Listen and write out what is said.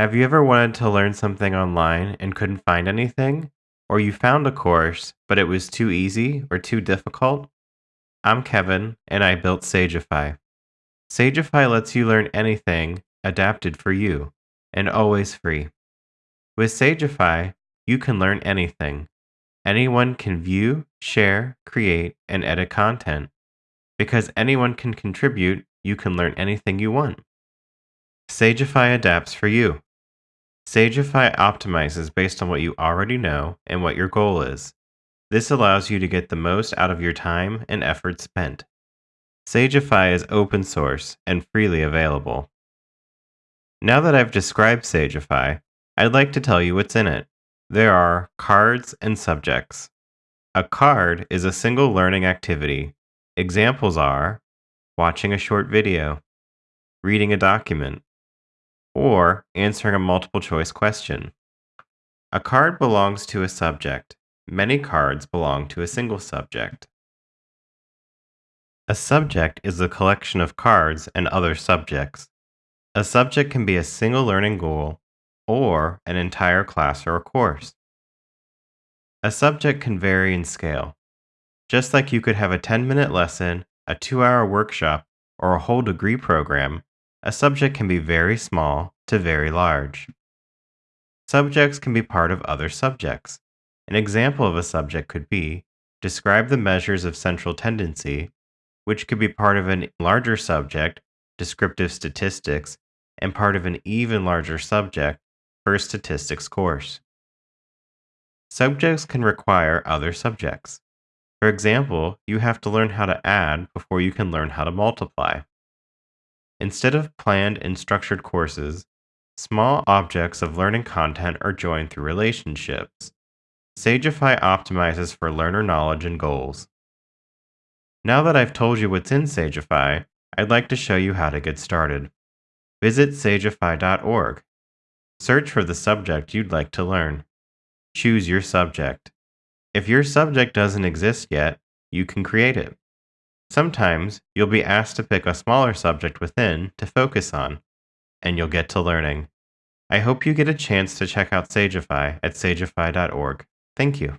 Have you ever wanted to learn something online and couldn't find anything? Or you found a course, but it was too easy or too difficult? I'm Kevin, and I built Sagefy. Sagefy lets you learn anything adapted for you, and always free. With Sagefy, you can learn anything. Anyone can view, share, create, and edit content. Because anyone can contribute, you can learn anything you want. Sagefy adapts for you. Sagefy optimizes based on what you already know and what your goal is. This allows you to get the most out of your time and effort spent. Sagefy is open source and freely available. Now that I've described Sagefy, I'd like to tell you what's in it. There are cards and subjects. A card is a single learning activity. Examples are watching a short video, reading a document, or answering a multiple choice question. A card belongs to a subject. Many cards belong to a single subject. A subject is a collection of cards and other subjects. A subject can be a single learning goal or an entire class or course. A subject can vary in scale. Just like you could have a 10 minute lesson, a two hour workshop, or a whole degree program, a subject can be very small to very large. Subjects can be part of other subjects. An example of a subject could be describe the measures of central tendency, which could be part of a larger subject, descriptive statistics, and part of an even larger subject a statistics course. Subjects can require other subjects. For example, you have to learn how to add before you can learn how to multiply. Instead of planned and structured courses, small objects of learning content are joined through relationships. Sagefy optimizes for learner knowledge and goals. Now that I've told you what's in Sagefy, I'd like to show you how to get started. Visit sagefy.org. Search for the subject you'd like to learn. Choose your subject. If your subject doesn't exist yet, you can create it. Sometimes you'll be asked to pick a smaller subject within to focus on, and you'll get to learning. I hope you get a chance to check out Sagefy at sagefy.org. Thank you.